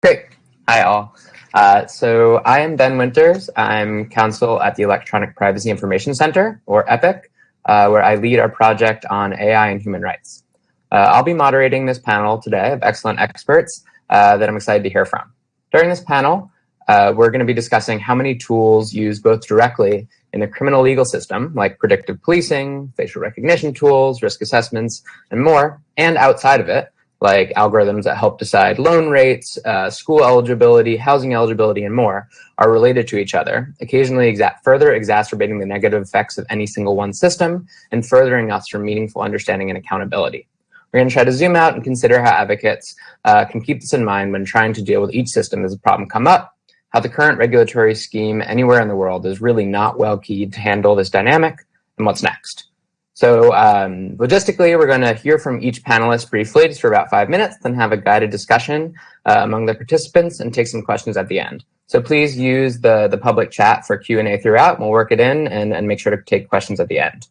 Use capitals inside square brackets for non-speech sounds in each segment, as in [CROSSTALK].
Great. Hi, all. Uh, so I am Ben Winters. I'm counsel at the Electronic Privacy Information Center, or EPIC, uh, where I lead our project on AI and human rights. Uh, I'll be moderating this panel today of excellent experts uh, that I'm excited to hear from. During this panel, uh, we're going to be discussing how many tools used both directly in the criminal legal system, like predictive policing, facial recognition tools, risk assessments, and more, and outside of it, like algorithms that help decide loan rates, uh, school eligibility, housing eligibility, and more, are related to each other, occasionally exa further exacerbating the negative effects of any single one system and furthering us from meaningful understanding and accountability. We're going to try to zoom out and consider how advocates uh, can keep this in mind when trying to deal with each system as a problem come up, how the current regulatory scheme anywhere in the world is really not well keyed to handle this dynamic, and what's next. So um, logistically, we're going to hear from each panelist briefly, just for about five minutes, then have a guided discussion uh, among the participants and take some questions at the end. So please use the, the public chat for Q&A throughout. We'll work it in and, and make sure to take questions at the end.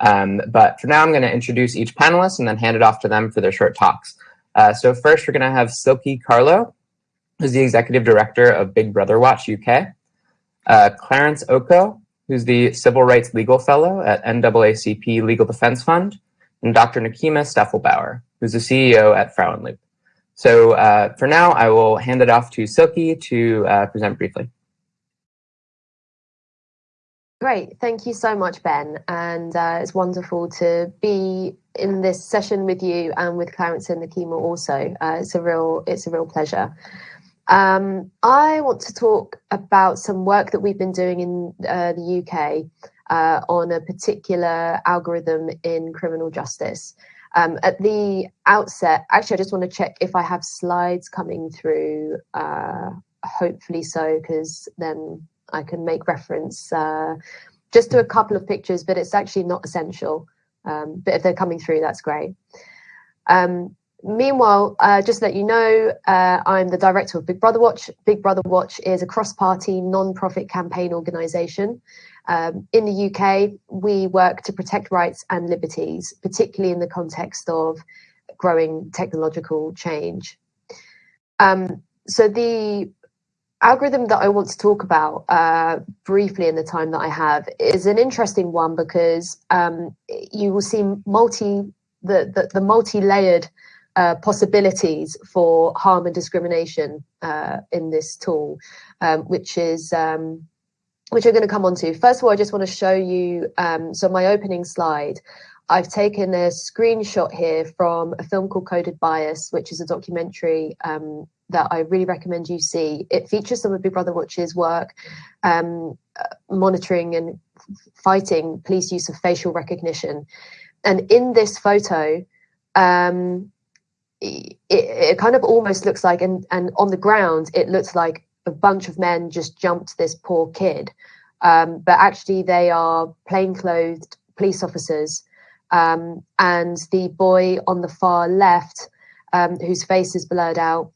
Um, but for now, I'm going to introduce each panelist and then hand it off to them for their short talks. Uh, so first, we're going to have Silkie Carlo, who's the Executive Director of Big Brother Watch UK. Uh, Clarence Okoh, who's the Civil Rights Legal Fellow at NAACP Legal Defense Fund, and Dr. Nakeema Stefflbauer, who's the CEO at Frauenloop. So uh, for now, I will hand it off to Silkie to uh, present briefly. Great, thank you so much, Ben. And uh, it's wonderful to be in this session with you and with Clarence and Nakeema also. Uh, it's a real, it's a real pleasure. Um, I want to talk about some work that we've been doing in uh, the UK uh, on a particular algorithm in criminal justice. Um, at the outset, actually, I just want to check if I have slides coming through. Uh, hopefully so, because then I can make reference uh, just to a couple of pictures, but it's actually not essential. Um, but if they're coming through, that's great. Um, Meanwhile, uh, just to let you know, uh, I'm the director of Big Brother Watch. Big Brother Watch is a cross-party non-profit campaign organisation. Um, in the UK, we work to protect rights and liberties, particularly in the context of growing technological change. Um, so the algorithm that I want to talk about uh, briefly in the time that I have is an interesting one because um, you will see multi the, the, the multi-layered uh, possibilities for harm and discrimination uh, in this tool, um, which is um, which I'm going to come on to. First of all, I just want to show you, um, so my opening slide, I've taken a screenshot here from a film called Coded Bias, which is a documentary um, that I really recommend you see. It features some of Big Brother Watch's work um, uh, monitoring and fighting police use of facial recognition. And in this photo, um, it, it kind of almost looks like, and, and on the ground, it looks like a bunch of men just jumped this poor kid. Um, but actually, they are plainclothed police officers. Um, and the boy on the far left, um, whose face is blurred out,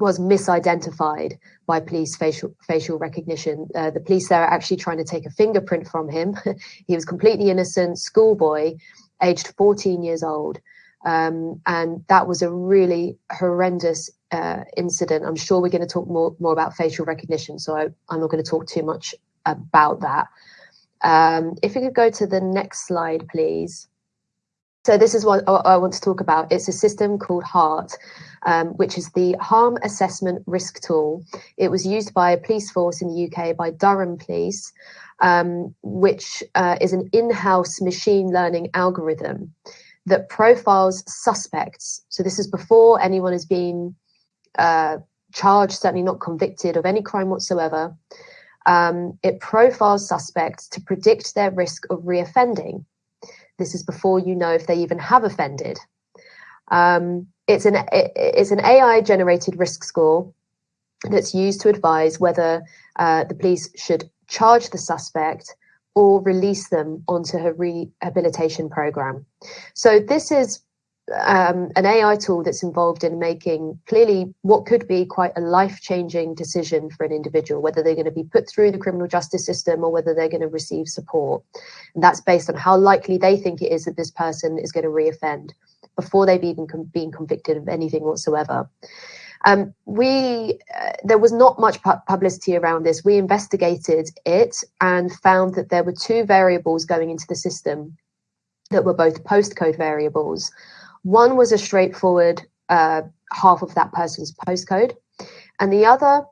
was misidentified by police facial facial recognition. Uh, the police there are actually trying to take a fingerprint from him. [LAUGHS] he was completely innocent schoolboy, aged 14 years old. Um, and that was a really horrendous uh, incident. I'm sure we're going to talk more, more about facial recognition, so I, am not going to talk too much about that. Um, if we could go to the next slide, please. So this is what I want to talk about. It's a system called HART, um, which is the Harm Assessment Risk Tool. It was used by a police force in the UK by Durham Police, um, which uh, is an in-house machine learning algorithm that profiles suspects. So this is before anyone has been uh, charged, certainly not convicted of any crime whatsoever. Um, it profiles suspects to predict their risk of reoffending. This is before you know if they even have offended. Um, it's an it, it's an AI generated risk score that's used to advise whether uh, the police should charge the suspect or release them onto her rehabilitation program. So this is um, an AI tool that's involved in making clearly what could be quite a life-changing decision for an individual, whether they're going to be put through the criminal justice system or whether they're going to receive support. And that's based on how likely they think it is that this person is going to reoffend before they've even com- been convicted of anything whatsoever. Um, we uh, there was not much pu publicity around this. We investigated it and found that there were two variables going into the system that were both postcode variables. One was a straightforward uh, half of that person's postcode, and the other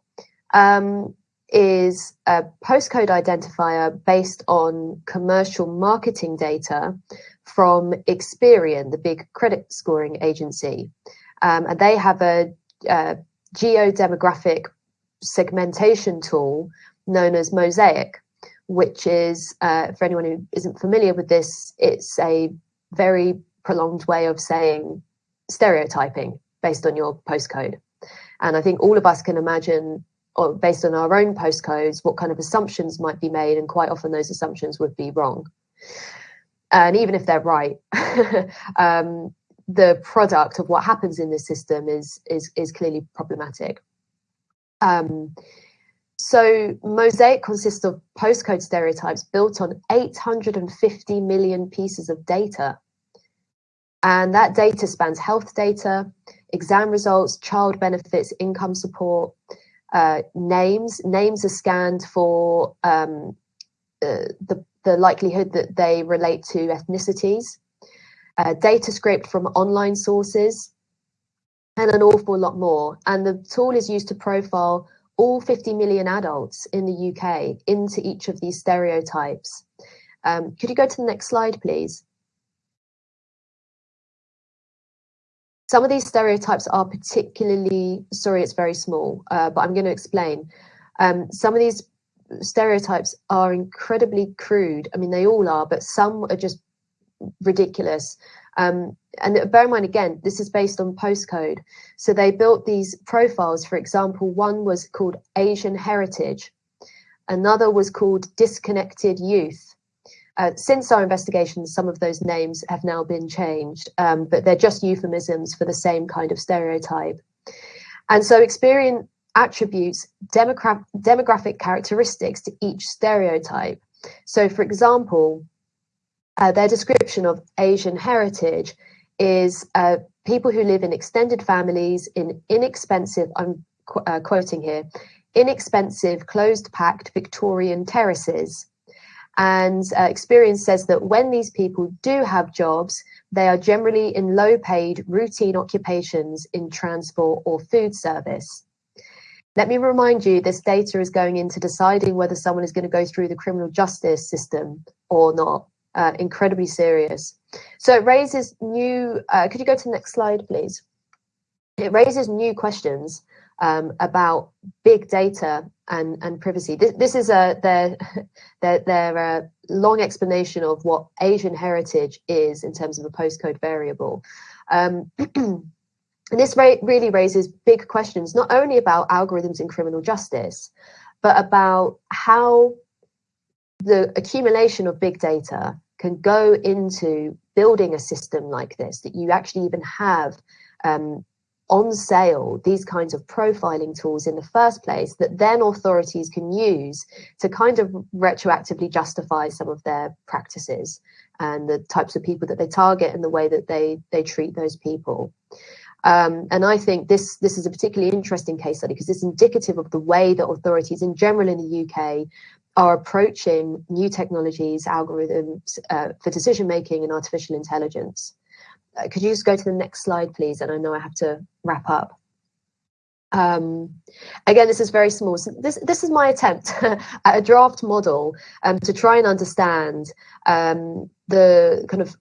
um, is a postcode identifier based on commercial marketing data from Experian, the big credit scoring agency. Um, and they have a, a geodemographic segmentation tool known as Mosaic, which is, uh, for anyone who isn't familiar with this, it's a very prolonged way of saying stereotyping based on your postcode. And I think all of us can imagine, or based on our own postcodes, what kind of assumptions might be made, and quite often those assumptions would be wrong. And even if they're right, [LAUGHS] um, the product of what happens in this system is is is clearly problematic. Um, so Mosaic consists of postcode stereotypes built on 850 million pieces of data. And that data spans health data, exam results, child benefits, income support, uh, names. Names are scanned for um, uh, the, the likelihood that they relate to ethnicities, uh, data scraped from online sources, and an awful lot more. And the tool is used to profile all 50 million adults in the UK into each of these stereotypes. Um, could you go to the next slide, please? Some of these stereotypes are particularly, sorry, it's very small, uh, but I'm going to explain. Um, some of these stereotypes are incredibly crude. I mean, they all are, but some are just ridiculous. Um, and bear in mind, again, this is based on postcode. So they built these profiles. For example, one was called Asian Heritage, another was called Disconnected Youth. Uh, since our investigation, some of those names have now been changed, um, but they're just euphemisms for the same kind of stereotype. And so Experian attributes demogra demographic characteristics to each stereotype. So, for example, uh, their description of Asian heritage is uh, people who live in extended families in inexpensive, I'm qu uh, quoting here, inexpensive, closed packed Victorian terraces and uh, Experian says that when these people do have jobs, they are generally in low paid routine occupations in transport or food service. Let me remind you, this data is going into deciding whether someone is going to go through the criminal justice system or not. Uh, incredibly serious. So it raises new, uh, could you go to the next slide, please? It raises new questions um, about big data and, and privacy. This, this is a their [LAUGHS] their, their uh, long explanation of what Asian heritage is in terms of a postcode variable. Um, and [CLEARS THROAT] this really raises big questions, not only about algorithms in criminal justice, but about how the accumulation of big data can go into building a system like this, that you actually even have um, on sale these kinds of profiling tools in the first place that then authorities can use to kind of retroactively justify some of their practices and the types of people that they target and the way that they they treat those people. Um, and I think this this is a particularly interesting case study because it's indicative of the way that authorities in general in the UK are approaching new technologies, algorithms uh, for decision making and artificial intelligence. Uh, could you just go to the next slide, please? And I know I have to wrap up. Um, again, this is very small. So this, this is my attempt [LAUGHS] at a draft model um, to try and understand um, the kind of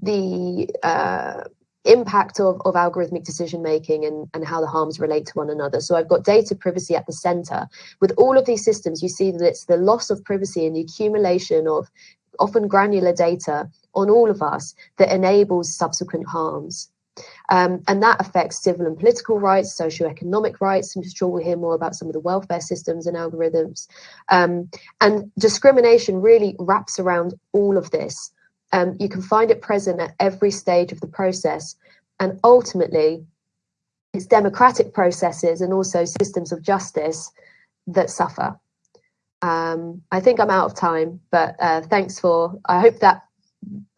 the uh, impact of, of algorithmic decision making and, and how the harms relate to one another. So I've got data privacy at the center. With all of these systems, you see that it's the loss of privacy and the accumulation of often granular data on all of us that enables subsequent harms. Um, and that affects civil and political rights, socioeconomic rights. I'm sure we'll hear more about some of the welfare systems and algorithms. Um, and discrimination really wraps around all of this. Um, you can find it present at every stage of the process. And ultimately, it's democratic processes and also systems of justice that suffer. Um, I think I'm out of time, but uh, thanks for, I hope that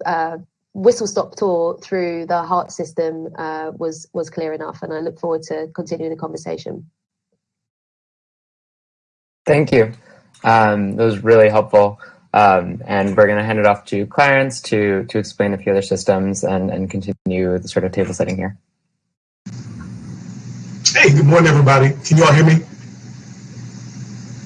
uh, whistle stop tour through the HART system uh, was was clear enough, and I look forward to continuing the conversation. Thank you. Um, that was really helpful. Um, and we're going to hand it off to Clarence to to explain a few other systems and, and continue the sort of table setting here. Hey, good morning, everybody. Can you all hear me?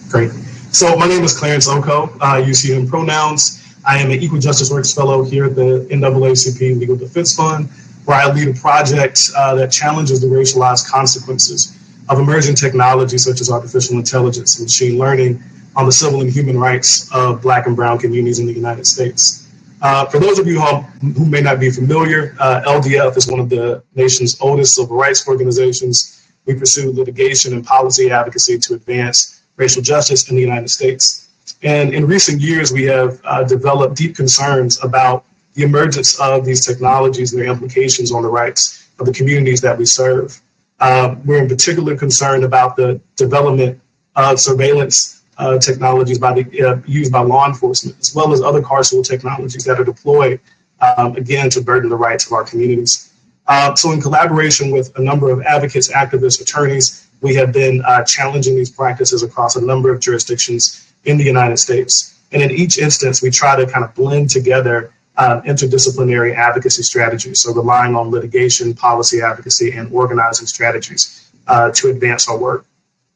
Great. So my name is Clarence Okoh. I use he, him pronouns. I am an Equal Justice Works Fellow here at the NAACP Legal Defense Fund, where I lead a project uh, that challenges the racialized consequences of emerging technologies such as artificial intelligence and machine learning on the civil and human rights of Black and Brown communities in the United States. Uh, for those of you who, may not be familiar, uh, LDF is one of the nation's oldest civil rights organizations. We pursue litigation and policy advocacy to advance racial justice in the United States. And in recent years, we have uh, developed deep concerns about the emergence of these technologies and their implications on the rights of the communities that we serve. Uh, we're in particular concerned about the development of surveillance uh, technologies by the, uh, used by law enforcement, as well as other carceral technologies that are deployed, um, again, to burden the rights of our communities. Uh, so in collaboration with a number of advocates, activists, attorneys, we have been uh, challenging these practices across a number of jurisdictions in the United States. And in each instance, we try to kind of blend together uh, interdisciplinary advocacy strategies. So relying on litigation, policy advocacy, and organizing strategies uh, to advance our work.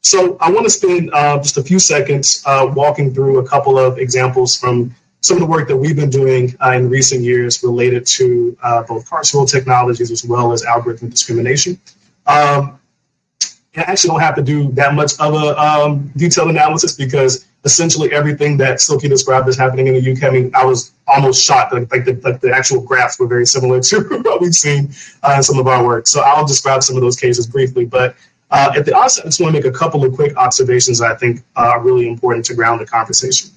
So I want to spend uh, just a few seconds uh, walking through a couple of examples from some of the work that we've been doing uh, in recent years related to uh, both carceral technologies as well as algorithmic discrimination. Um, I actually don't have to do that much of a um, detailed analysis because essentially everything that Silkie described is happening in the UK, I mean, I was almost shocked. Like, like, the, like the actual graphs were very similar [LAUGHS] to what we've seen uh, in some of our work. So I'll describe some of those cases briefly. But uh, at the outset, I just want to make a couple of quick observations that I think are really important to ground the conversation.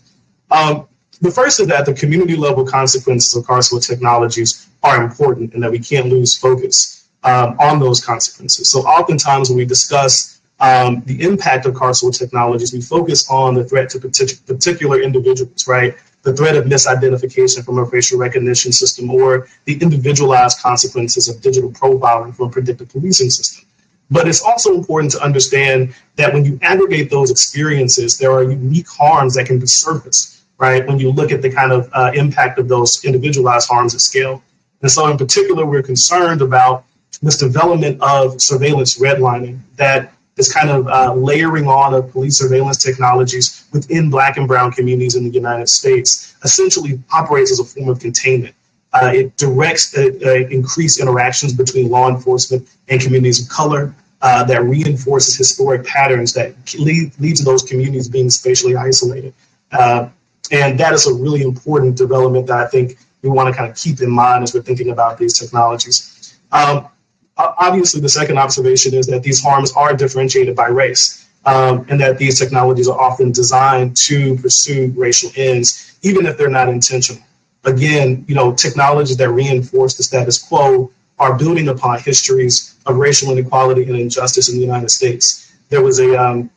Um, the first is that the community level consequences of carceral technologies are important and that we can't lose focus um, on those consequences. So oftentimes when we discuss um, the impact of carceral technologies, we focus on the threat to partic- particular individuals, right? The threat of misidentification from a facial recognition system or the individualized consequences of digital profiling from a predictive policing system. But it's also important to understand that when you aggregate those experiences, there are unique harms that can be surfaced, right? When you look at the kind of uh, impact of those individualized harms at scale. And so, in particular, we're concerned about this development of surveillance redlining that is kind of uh, layering on of police surveillance technologies within black and brown communities in the United States essentially operates as a form of containment. Uh, it directs uh, uh increased interactions between law enforcement and communities of color uh, that reinforces historic patterns that lead, lead to those communities being spatially isolated. Uh, and that is a really important development that I think we want to kind of keep in mind as we're thinking about these technologies. Um, obviously, the second observation is that these harms are differentiated by race, um, and that these technologies are often designed to pursue racial ends, even if they're not intentional. Again, you know, technologies that reinforce the status quo are building upon histories of racial inequality and injustice in the United States. There was a um,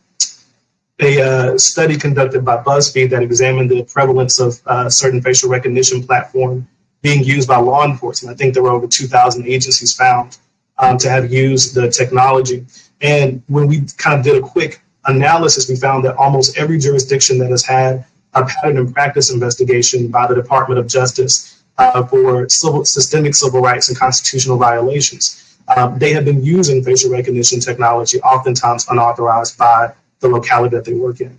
a uh, study conducted by BuzzFeed that examined the prevalence of uh, certain facial recognition platform being used by law enforcement. I think there were over 2,000 agencies found um, to have used the technology. And when we kind of did a quick analysis, we found that almost every jurisdiction that has had a pattern and practice investigation by the Department of Justice uh, for civil, systemic civil rights and constitutional violations, um, they have been using facial recognition technology, oftentimes unauthorized by the locality that they work in.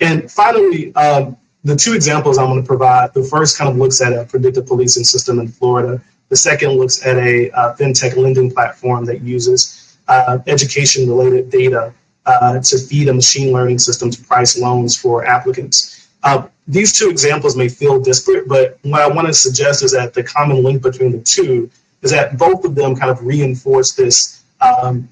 And finally, um, the two examples I'm going to provide, the first kind of looks at a predictive policing system in Florida the second looks at a uh, fintech lending platform that uses uh, education related data uh, to feed a machine learning system to price loans for applicants. Uh, these two examples may feel disparate, but what I want to suggest is that the common link between the two is that both of them kind of reinforce this um,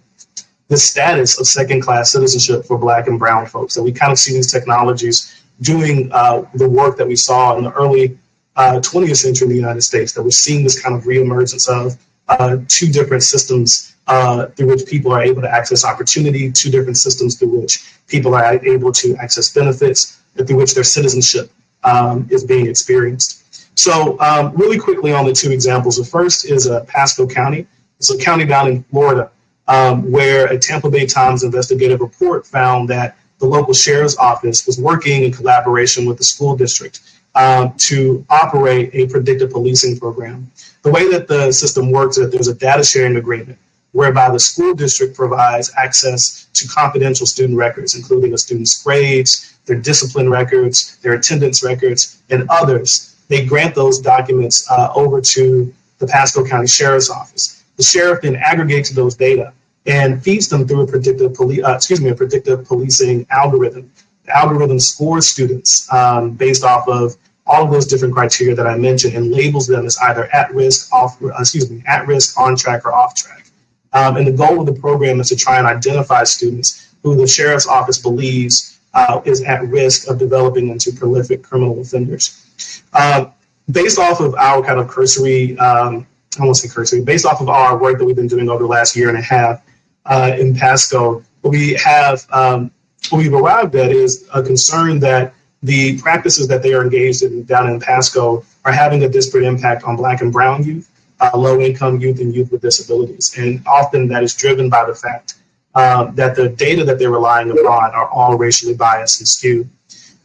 the status of second class citizenship for black and brown folks. That we kind of see these technologies doing uh, the work that we saw in the early uh, 20th century in the United States that we're seeing this kind of reemergence of uh, two different systems uh, through which people are able to access opportunity, two different systems through which people are able to access benefits, through which their citizenship um, is being experienced. So um, really quickly on the two examples. The first is uh, Pasco County. It's a county down in Florida um, where a Tampa Bay Times investigative report found that the local sheriff's office was working in collaboration with the school district um, to operate a predictive policing program. The way that the system works is that there's a data sharing agreement whereby the school district provides access to confidential student records, including a student's grades, their discipline records, their attendance records, and others. They grant those documents uh, over to the Pasco County Sheriff's Office. The sheriff then aggregates those data and feeds them through a predictive, poli- uh, excuse me, a predictive policing algorithm. The algorithm scores students um, based off of all of those different criteria that I mentioned and labels them as either at risk, off, uh, excuse me, at risk, on track, or off track. Um, and the goal of the program is to try and identify students who the sheriff's office believes uh, is at risk of developing into prolific criminal offenders. Um, based off of our kind of cursory, um, I won't say cursory, based off of our work that we've been doing over the last year and a half uh, in Pasco, what we have, um, what we've arrived at is a concern that the practices that they are engaged in down in Pasco are having a disparate impact on Black and Brown youth uh, low income youth and youth with disabilities. And often that is driven by the fact um, that the data that they're relying upon are all racially biased and skewed.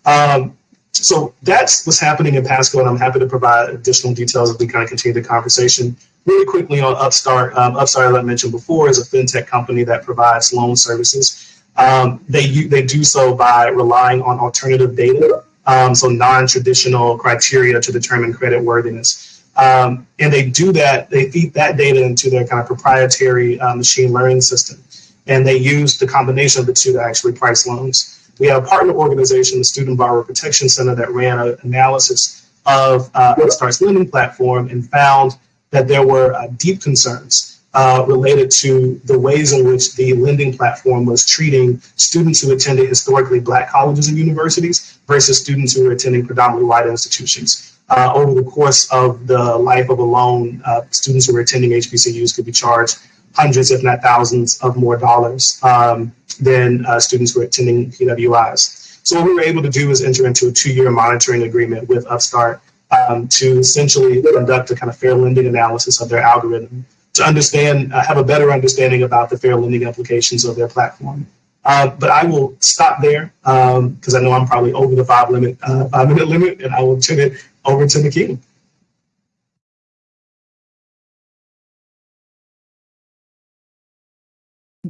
Um, so that's what's happening in Pasco, and I'm happy to provide additional details as we kind of continue the conversation. Really quickly on Upstart, um, Upstart, as I mentioned before, is a fintech company that provides loan services. Um, they they do so by relying on alternative data, um, so non-traditional criteria to determine credit worthiness. Um, and they do that, they feed that data into their kind of proprietary uh, machine learning system. And they use the combination of the two to actually price loans. We have a partner organization, the Student Borrower Protection Center, that ran an analysis of uh, Upstart's lending platform and found that there were uh, deep concerns uh, related to the ways in which the lending platform was treating students who attended historically black colleges and universities versus students who were attending predominantly white institutions uh, over the course of the life of a loan, uh, students who were attending HBCUs could be charged hundreds, if not thousands, of more dollars um, than uh, students who are attending PWIs. So what we were able to do is enter into a two-year monitoring agreement with Upstart um, to essentially conduct a kind of fair lending analysis of their algorithm to understand, uh, have a better understanding about the fair lending implications of their platform. Uh, but I will stop there because um, I know I'm probably over the five limit, uh, five minute limit, and I will turn it over to Nikki.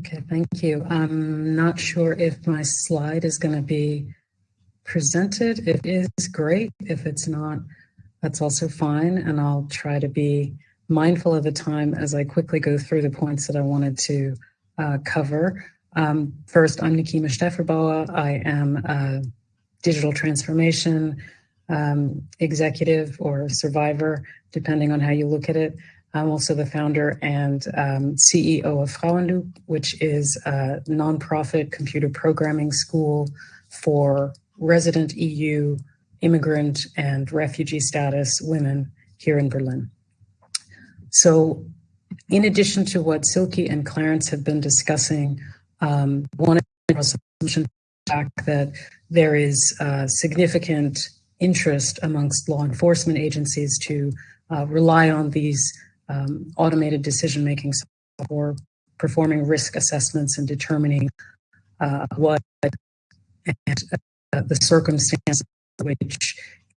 Okay, thank you. I'm not sure if my slide is going to be presented. It is, great. If it's not, that's also fine. And I'll try to be mindful of the time as I quickly go through the points that I wanted to uh, cover. Um, first, I'm Nakeema Stefflbauer. I am a digital transformation um, executive or survivor, depending on how you look at it. I'm also the founder and um, CEO of Frauenloop, which is a nonprofit computer programming school for resident EU, immigrant, and refugee status women here in Berlin. So, in addition to what Silkie and Clarence have been discussing, um, one assumption fact that there is significant interest amongst law enforcement agencies to uh, rely on these um, automated decision making for performing risk assessments and determining uh, what and uh, the circumstances which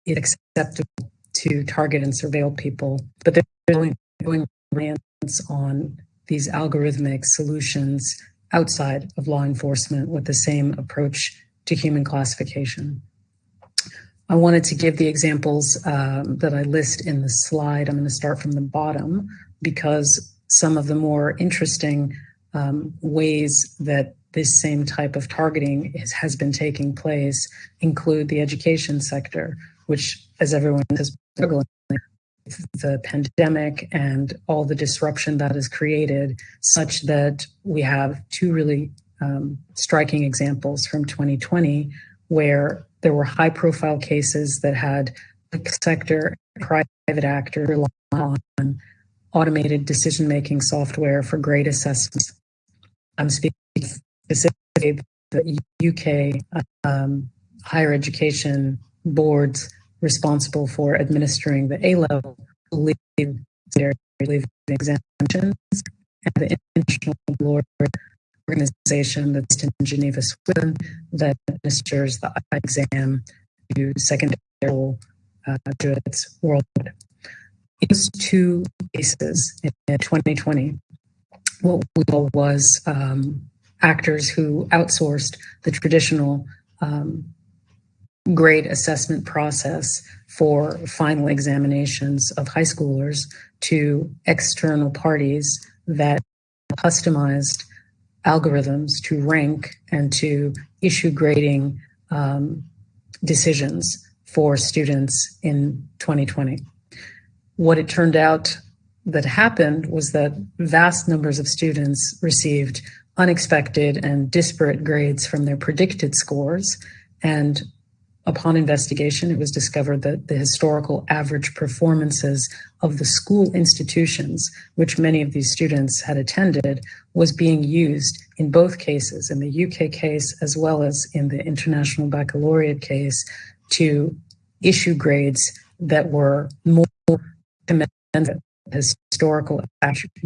is acceptable to target and surveil people. But they're going, going on these algorithmic solutions outside of law enforcement with the same approach to human classification. I wanted to give the examples um, that I list in the slide. I'm going to start from the bottom because some of the more interesting um, ways that this same type of targeting is, has been taking place include the education sector, which, as everyone has struggling with the pandemic and all the disruption that is created, such that we have two really um, striking examples from 2020 where there were high profile cases that had the sector private actor rely on automated decision making software for grade assessments. I'm speaking specifically the UK um, higher education boards responsible for administering the A level leave leave exemptions, and the International Baccalaureate Organization that's in Geneva, Switzerland, that administers the exam to secondary uh, graduates worldwide. In those two cases in 2020, what we saw was um, actors who outsourced the traditional um, grade assessment process for final examinations of high schoolers to external parties that customized algorithms to rank and to issue grading um, decisions for students in 2020. What it turned out that happened was that vast numbers of students received unexpected and disparate grades from their predicted scores. And upon investigation, it was discovered that the historical average performances of the school institutions, which many of these students had attended, was being used in both cases, in the UK case as well as in the International Baccalaureate case, to issue grades that were more commensurate historical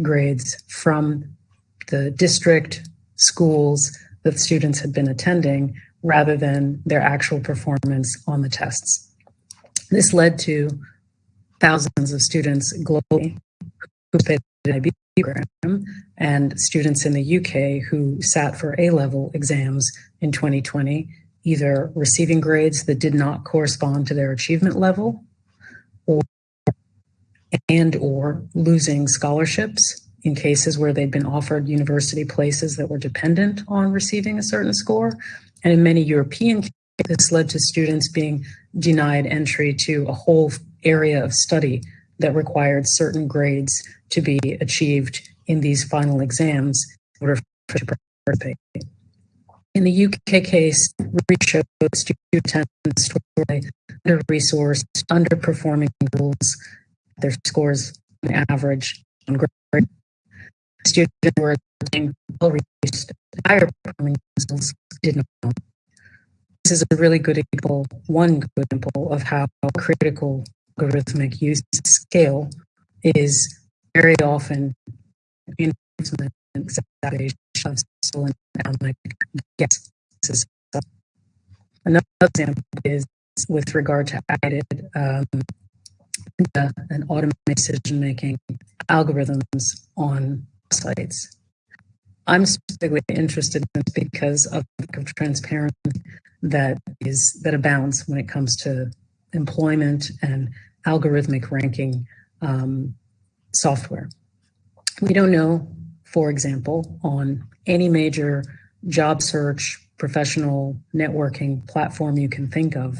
grades from the district schools that students had been attending rather than their actual performance on the tests. This led to thousands of students globally who the IB program and students in the UK who sat for A-level exams in 2020, either receiving grades that did not correspond to their achievement level or and or losing scholarships in cases where they'd been offered university places that were dependent on receiving a certain score. And in many European cases, this led to students being denied entry to a whole area of study that required certain grades to be achieved in these final exams in order to participate. In the UK case, research showed student attendance under-resourced, underperforming schools their scores on average on grade. Students were getting well reached higher performing schools did not. This is a really good example, one good example of how critical algorithmic use scale is very often and exacerbation of economic yes. Another example is with regard to added um, and automate decision making algorithms on sites. I'm specifically interested in this because of the transparency that is that abounds when it comes to employment and algorithmic ranking um, software. We don't know, for example, on any major job search, professional networking platform you can think of,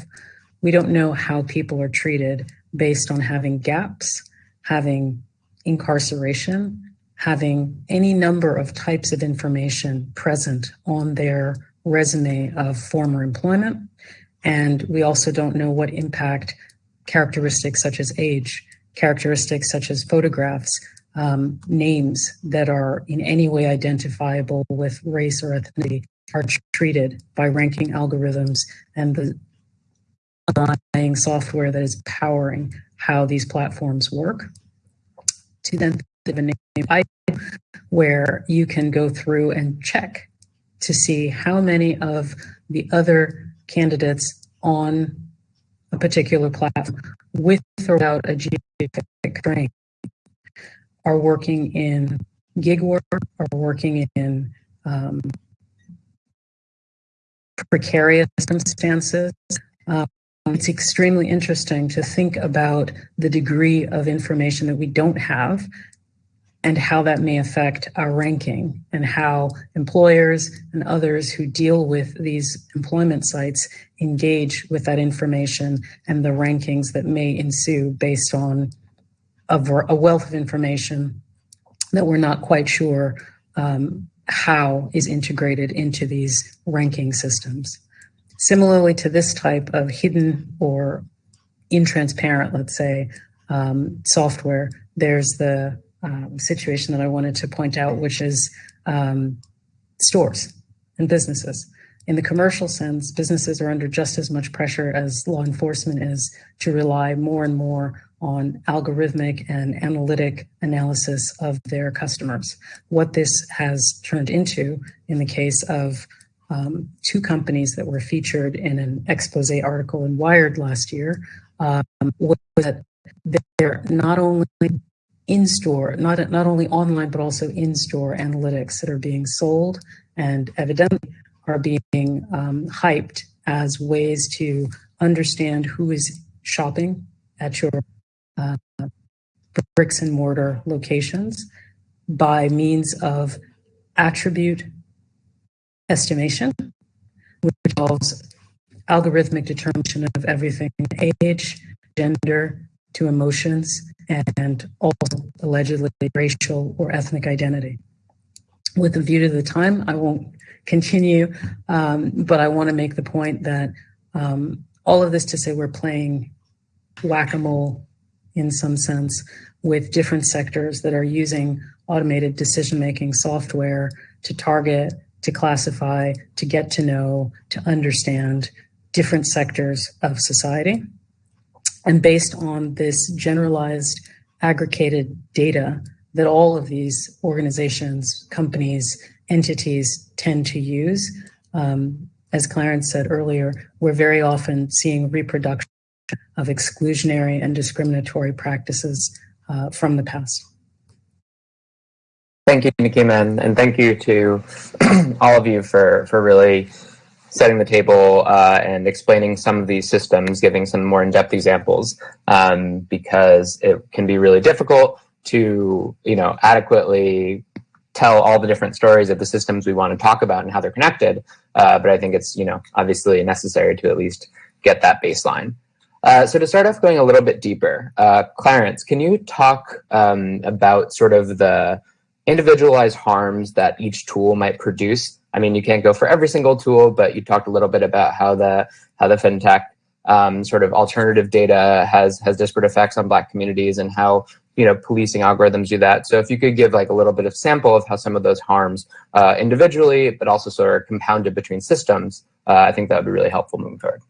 we don't know how people are treated based on having gaps, having incarceration, having any number of types of information present on their resume of former employment. And we also don't know what impact characteristics such as age, characteristics such as photographs, um, names that are in any way identifiable with race or ethnicity are treated by ranking algorithms and the underlying software that is powering how these platforms work. To then where you can go through and check to see how many of the other candidates on a particular platform with or without a geographic training are working in gig work, are working in um, precarious circumstances, uh, it's extremely interesting to think about the degree of information that we don't have and how that may affect our ranking and how employers and others who deal with these employment sites engage with that information and the rankings that may ensue based on a, wealth of information that we're not quite sure um, how is integrated into these ranking systems. Similarly to this type of hidden or intransparent, let's say, um, software, there's the um, situation that I wanted to point out, which is um, stores and businesses. in the commercial sense, businesses are under just as much pressure as law enforcement is to rely more and more on algorithmic and analytic analysis of their customers. What this has turned into, in the case of um, two companies that were featured in an expose article in Wired last year, um, was that they're not only in store, not, not only online, but also in store analytics that are being sold and evidently are being um, hyped as ways to understand who is shopping at your uh, bricks and mortar locations by means of attribute estimation, which involves algorithmic determination of everything age, gender, to emotions, and also allegedly racial or ethnic identity. With a view to the time, I won't continue. Um, but I want to make the point that um, all of this to say we're playing whack a mole in some sense with different sectors that are using automated decision making software to target, to classify, to get to know, to understand different sectors of society. And based on this generalized aggregated data that all of these organizations, companies, entities tend to use. Um, as Clarence said earlier, we're very often seeing reproduction of exclusionary and discriminatory practices uh, from the past. Thank you, Nakeema, and thank you to [CLEARS THROAT] all of you for, for really setting the table uh, and explaining some of these systems, giving some more in-depth examples, um, because it can be really difficult to, you know, adequately tell all the different stories of the systems we want to talk about and how they're connected. Uh, but I think it's, you know, obviously necessary to at least get that baseline. Uh, so to start off going a little bit deeper, uh, Clarence, can you talk um, about sort of the individualized harms that each tool might produce? I mean, you can't go for every single tool, but you talked a little bit about how the how the fintech um, sort of alternative data has has disparate effects on Black communities and how you know, policing algorithms do that. So if you could give like a little bit of sample of how some of those harms uh, individually, but also sort of compounded between systems, uh, I think that would be really helpful moving forward.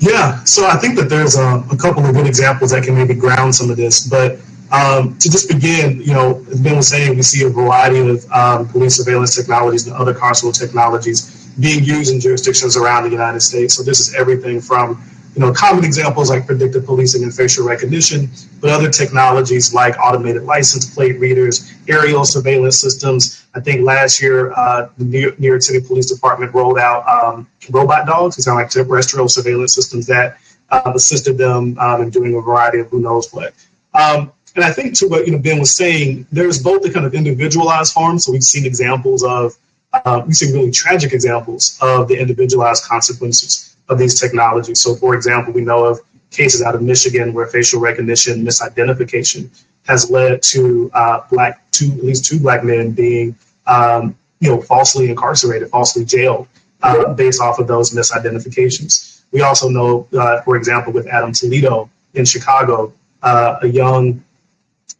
Yeah, so I think that there's a, a couple of good examples that can maybe ground some of this. But um, to just begin, you know, as Ben was saying, we see a variety of um, police surveillance technologies and other carceral technologies being used in jurisdictions around the United States. So this is everything from you know, common examples like predictive policing and facial recognition, but other technologies like automated license plate readers, aerial surveillance systems. I think last year, uh, the New York City Police Department rolled out um, robot dogs. These are like terrestrial surveillance systems that uh, assisted them um, in doing a variety of who knows what. Um, and I think to what you know Ben was saying, there's both the kind of individualized harm. So we've seen examples of, uh, we've seen really tragic examples of the individualized consequences of these technologies. So, for example, we know of cases out of Michigan where facial recognition misidentification has led to uh, black two at least two black men being um, you know falsely incarcerated, falsely jailed uh, based off of those misidentifications. We also know, uh, for example, with Adam Toledo in Chicago, uh, a young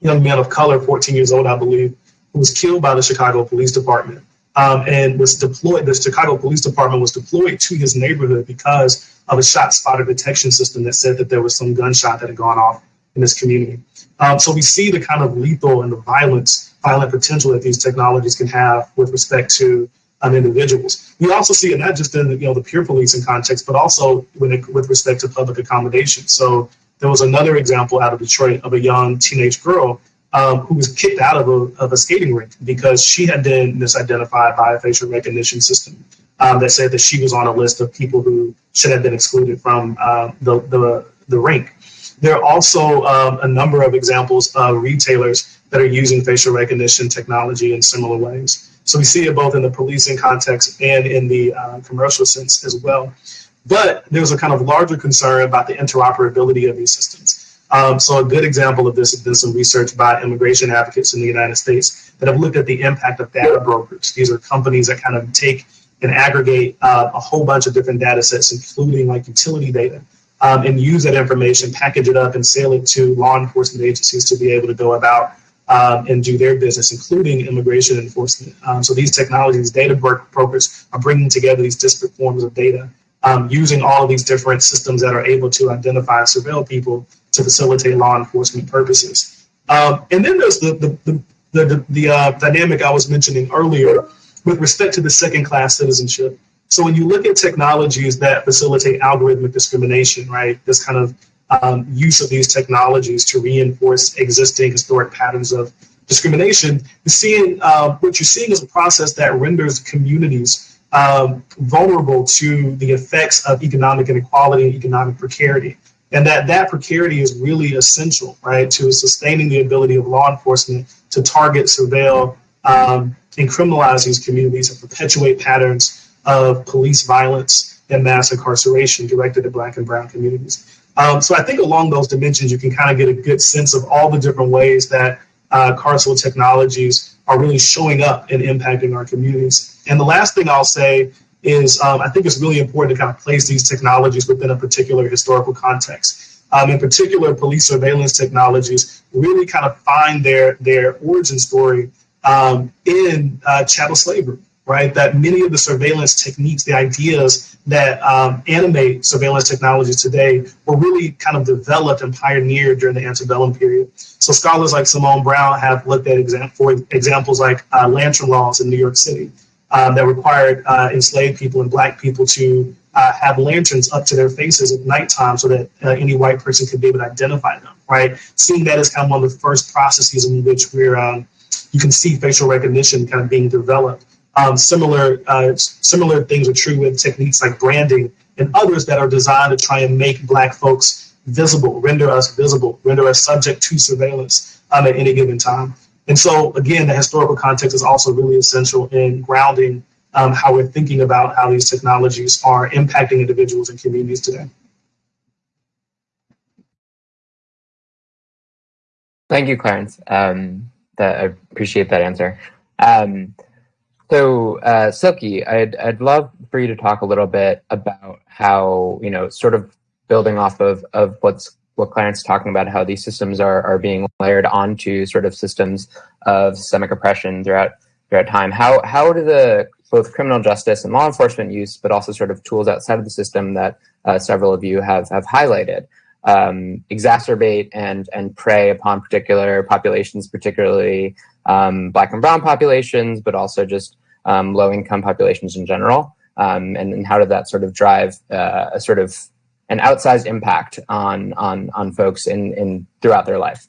young man of color, 14 years old, I believe, who was killed by the Chicago Police Department um, and was deployed. The Chicago Police Department was deployed to his neighborhood because of a ShotSpotter detection system that said that there was some gunshot that had gone off in this community. Um, so we see the kind of lethal and the violence, violent potential that these technologies can have with respect to um, individuals. We also see it not just in the, you know the pure policing context, but also when it, with respect to public accommodation. So there was another example out of Detroit of a young teenage girl um, who was kicked out of a, of a skating rink because she had been misidentified by a facial recognition system um, that said that she was on a list of people who should have been excluded from uh, the, the, the rink. There are also um, a number of examples of retailers that are using facial recognition technology in similar ways. So we see it both in the policing context and in the uh, commercial sense as well. But there's a kind of larger concern about the interoperability of these systems. Um, so a good example of this has been some research by immigration advocates in the United States that have looked at the impact of data brokers. These are companies that kind of take and aggregate uh, a whole bunch of different data sets, including like utility data, um, and use that information, package it up, and sell it to law enforcement agencies to be able to go about um, and do their business, including immigration enforcement. Um, so these technologies, data brokers are bringing together these disparate forms of data, um, using all of these different systems that are able to identify surveil people to facilitate law enforcement purposes. Um, and then there's the, the, the, the, the uh, dynamic I was mentioning earlier with respect to the second class citizenship. So when you look at technologies that facilitate algorithmic discrimination, right, this kind of um, use of these technologies to reinforce existing historic patterns of discrimination, you're seeing uh, what you're seeing is a process that renders communities um, vulnerable to the effects of economic inequality and economic precarity. And that that precarity is really essential, right, to sustaining the ability of law enforcement to target, surveil, um, and criminalize these communities and perpetuate patterns of police violence and mass incarceration directed at Black and Brown communities. Um, so I think along those dimensions, you can kind of get a good sense of all the different ways that uh, carceral technologies are really showing up and impacting our communities. And the last thing I'll say is um, I think it's really important to kind of place these technologies within a particular historical context. Um, in particular, police surveillance technologies really kind of find their, their origin story um, in uh, chattel slavery right? That many of the surveillance techniques, the ideas that um, animate surveillance technologies today were really kind of developed and pioneered during the antebellum period. So scholars like Simone Browne have looked at exam- for examples like uh, lantern laws in New York City um, that required uh, enslaved people and black people to uh, have lanterns up to their faces at nighttime so that uh, any white person could be able to identify them, right? Seeing that as kind of one of the first processes in which we're, um, you can see facial recognition kind of being developed. Um, similar uh, similar things are true with techniques like branding and others that are designed to try and make Black folks visible, render us visible, render us subject to surveillance um, at any given time. And so, again, the historical context is also really essential in grounding um, how we're thinking about how these technologies are impacting individuals and communities today. Thank you, Clarence. Um, that, I appreciate that answer. Um, so, uh, Silkie, I'd, I'd love for you to talk a little bit about how, you know, sort of building off of, of what's what Clarence talking about, how these systems are, are being layered onto sort of systems of systemic oppression throughout throughout time. How how do the both criminal justice and law enforcement use, but also sort of tools outside of the system that uh, several of you have have highlighted, um, exacerbate and and prey upon particular populations, particularly um, Black and Brown populations, but also just um, low income populations in general? Um, and, and, how did that sort of drive uh, a sort of an outsized impact on on on folks in in throughout their life?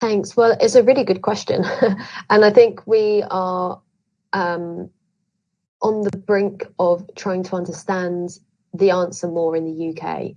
Thanks. Well, it's a really good question, [LAUGHS] and I think we are um, on the brink of trying to understand the answer more in the UK.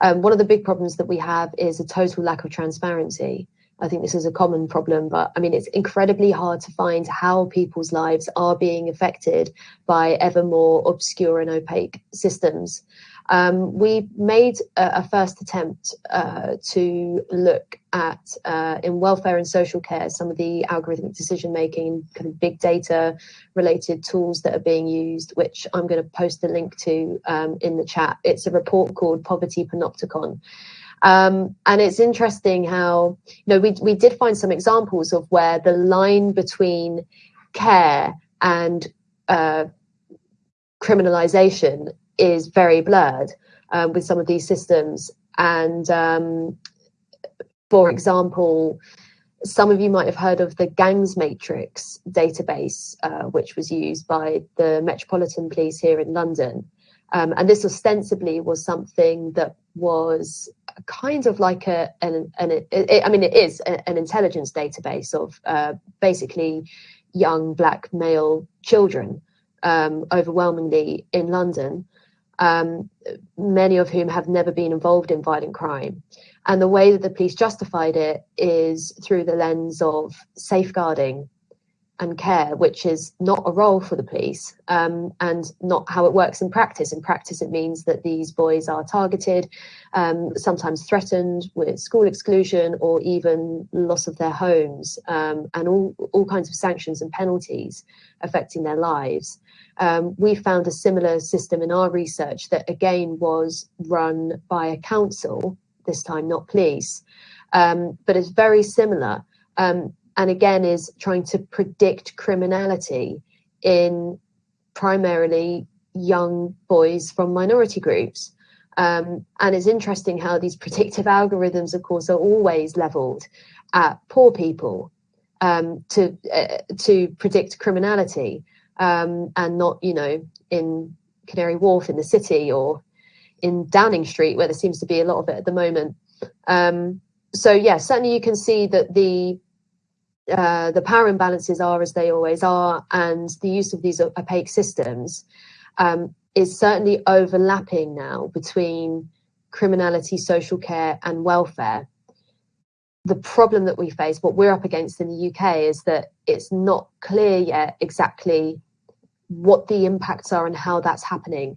Um, one of the big problems that we have is a total lack of transparency. I think this is a common problem, but I mean, it's incredibly hard to find how people's lives are being affected by ever more obscure and opaque systems. Um, we made a, a first attempt uh, to look at, uh, in welfare and social care, some of the algorithmic decision making, kind of big data related tools that are being used, which I'm going to post a link to um, in the chat. It's a report called Poverty Panopticon. Um, and it's interesting how, you know, we, we did find some examples of where the line between care and uh, criminalization is very blurred um, with some of these systems. And um, for example, some of you might have heard of the Gangs Matrix database, uh, which was used by the Metropolitan Police here in London. Um, and this ostensibly was something that was kind of like a an, an it, it, I mean it is a, an intelligence database of uh, basically young black male children um, overwhelmingly in London um, many of whom have never been involved in violent crime. And the way that the police justified it is through the lens of safeguarding and care, which is not a role for the police um, and not how it works in practice. In practice, it means that these boys are targeted, um, sometimes threatened with school exclusion or even loss of their homes um, and all, all kinds of sanctions and penalties affecting their lives. Um, we found a similar system in our research that again was run by a council, this time not police, um, but it's very similar. Um, and again, is trying to predict criminality in primarily young boys from minority groups. Um, and it's interesting how these predictive algorithms, of course, are always leveled at poor people um, to uh, to predict criminality, um, and not, you know, in Canary Wharf in the city or in Downing Street, where there seems to be a lot of it at the moment. Um, so yeah, certainly you can see that the uh, the power imbalances are as they always are, and the use of these opaque systems um, is certainly overlapping now between criminality, social care, and welfare. The problem that we face, what we're up against in the UK, is that it's not clear yet exactly what the impacts are and how that's happening.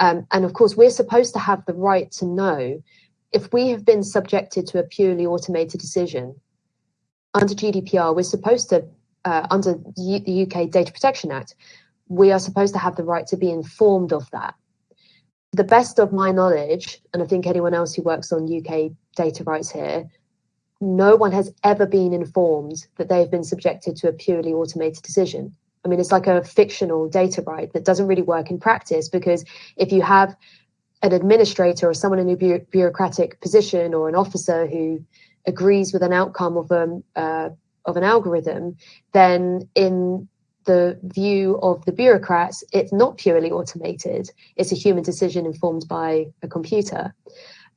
Um, and of course, we're supposed to have the right to know if we have been subjected to a purely automated decision under GDPR, we're supposed to, uh, under the UK Data Protection Act, we are supposed to have the right to be informed of that. The best of my knowledge, and I think anyone else who works on UK data rights here, no one has ever been informed that they've been subjected to a purely automated decision. I mean, it's like a fictional data right that doesn't really work in practice because if you have an administrator or someone in a bureaucratic position or an officer who agrees with an outcome of um, uh, of an algorithm, then in the view of the bureaucrats, it's not purely automated. It's a human decision informed by a computer.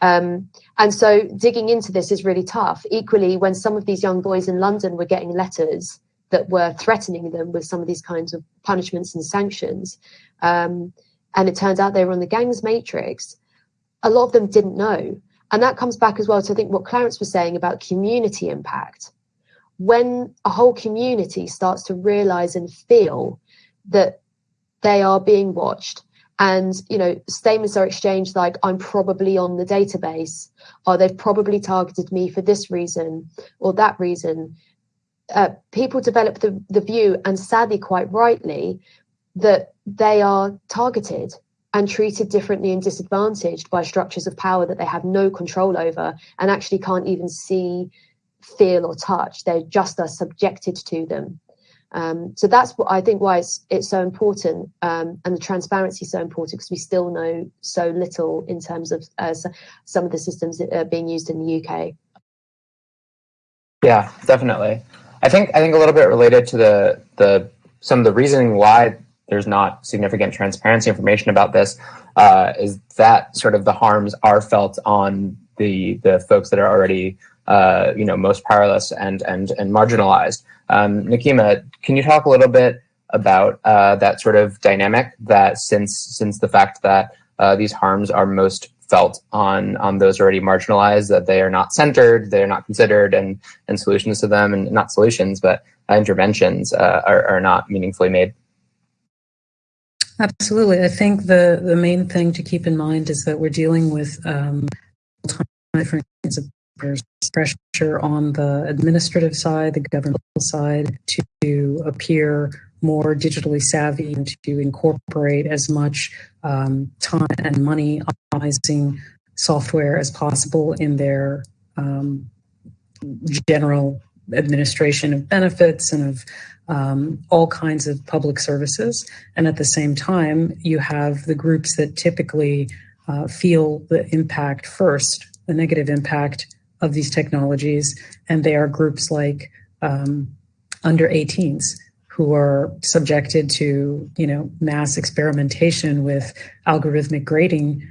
Um, and so digging into this is really tough. Equally, when some of these young boys in London were getting letters that were threatening them with some of these kinds of punishments and sanctions, um, and it turns out they were on the gangs matrix, a lot of them didn't know. And that comes back as well to I think what Clarence was saying about community impact. When a whole community starts to realize and feel that they are being watched and you know statements are exchanged like i'm probably on the database. Or they've probably targeted me for this reason or that reason? Uh, people develop the, the view and sadly quite rightly that they are targeted and treated differently and disadvantaged by structures of power that they have no control over and actually can't even see, feel, or touch. They just are subjected to them. Um, so that's what I think why it's it's so important, um, and the transparency is so important because we still know so little in terms of uh, some of the systems that are being used in the UK. Yeah, definitely. I think I think a little bit related to the the some of the reasoning why there's not significant transparency information about this, uh, is that sort of the harms are felt on the the folks that are already uh, you know most powerless and and and marginalized. Um, can you talk a little bit about uh, that sort of dynamic that since since the fact that uh, these harms are most felt on on those already marginalized, that they are not centered, they are not considered, and and solutions to them, and not solutions, but interventions uh, are, are not meaningfully made. Absolutely. I think the, the main thing to keep in mind is that we're dealing with um, different kinds of pressure on the administrative side, the governmental side, to appear more digitally savvy and to incorporate as much um, time and money optimizing software as possible in their um, general administration of benefits and of um, all kinds of public services. And at the same time, you have the groups that typically uh, feel the impact first, the negative impact of these technologies. And they are groups like um, under 18s who are subjected to, you know, mass experimentation with algorithmic grading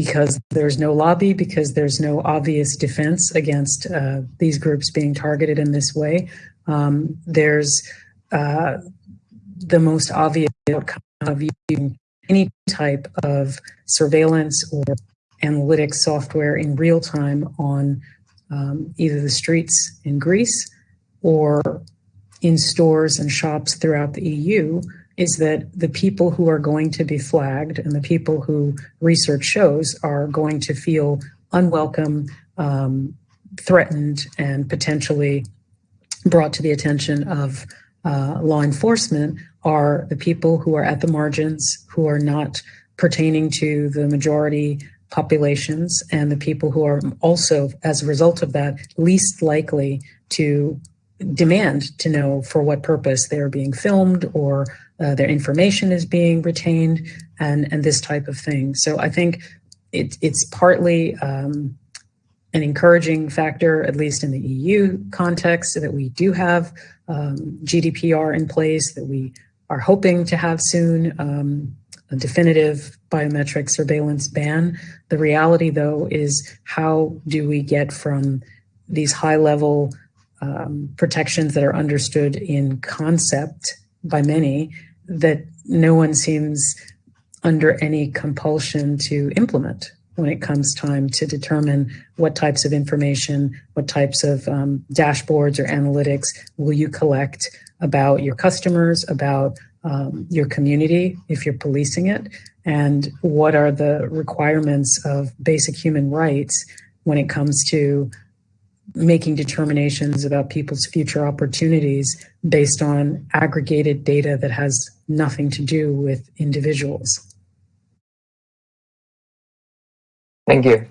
because there's no lobby, because there's no obvious defense against uh, these groups being targeted in this way. Um, there's uh, the most obvious outcome of using any type of surveillance or analytics software in real time on um, either the streets in Greece or in stores and shops throughout the EU is that the people who are going to be flagged and the people who research shows are going to feel unwelcome, um, threatened, and potentially brought to the attention of uh, law enforcement are the people who are at the margins, who are not pertaining to the majority populations and the people who are also, as a result of that, least likely to demand to know for what purpose they're being filmed or uh, their information is being retained and, and this type of thing. So I think it, it's partly um, an encouraging factor, at least in the EU context, so that we do have um, GDPR in place, that we are hoping to have soon um, a definitive biometric surveillance ban. The reality, though, is how do we get from these high level um, protections that are understood in concept by many that no one seems under any compulsion to implement when it comes time to determine what types of information, what types of um, dashboards or analytics will you collect about your customers, about um, your community if you're policing it, and what are the requirements of basic human rights when it comes to making determinations about people's future opportunities based on aggregated data that has nothing to do with individuals. Thank you.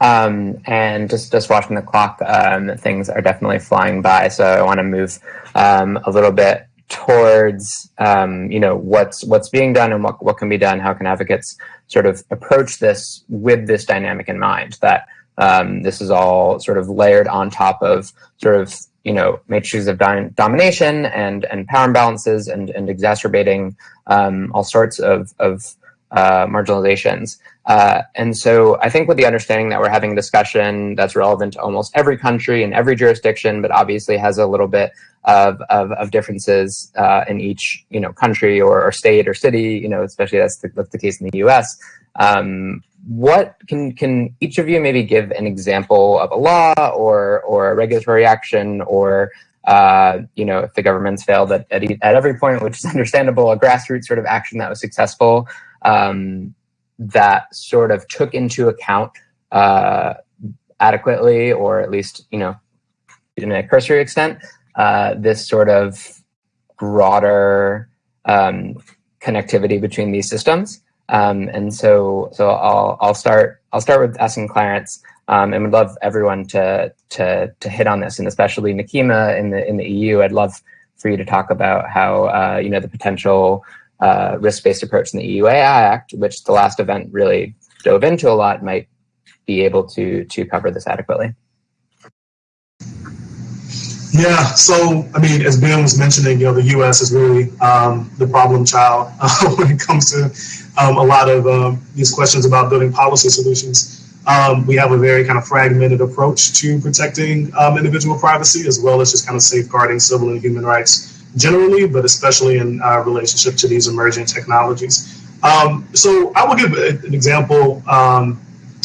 Um, and just just watching the clock, um, things are definitely flying by. So I want to move um, a little bit towards um, you know what's what's being done and what what can be done. How can advocates sort of approach this with this dynamic in mind? That um, this is all sort of layered on top of sort of you know matrices of domination and and power imbalances and and exacerbating um, all sorts of of uh, marginalizations. Uh, and so I think with the understanding that we're having a discussion that's relevant to almost every country and every jurisdiction, but obviously has a little bit of, of, of differences uh, in each you know country or, or, state or city, you know, especially that's the, that's the case in the US. Um, what can can each of you maybe give an example of a law or or a regulatory action or uh, you know, if the government's failed at, at, at every point, which is [LAUGHS] understandable, a grassroots sort of action that was successful, um, that sort of took into account uh, adequately, or at least, you know, in a cursory extent, uh, this sort of broader um, connectivity between these systems. Um, and so, so I'll I'll start I'll start with asking Clarence, um, and would love everyone to to to hit on this, and especially Nakeema in the in the EU. I'd love for you to talk about how uh, you know the potential uh, risk-based approach in the EU AI Act, which the last event really dove into a lot, might be able to to cover this adequately. Yeah, so I mean, as Ben was mentioning, you know, the U.S. is really um, the problem child uh, [LAUGHS] when it comes to um, a lot of um, these questions about building policy solutions. Um, we have a very kind of fragmented approach to protecting um, individual privacy, as well as just kind of safeguarding civil and human rights generally, but especially in uh, relationship to these emerging technologies. Um, so I will give an example. Um,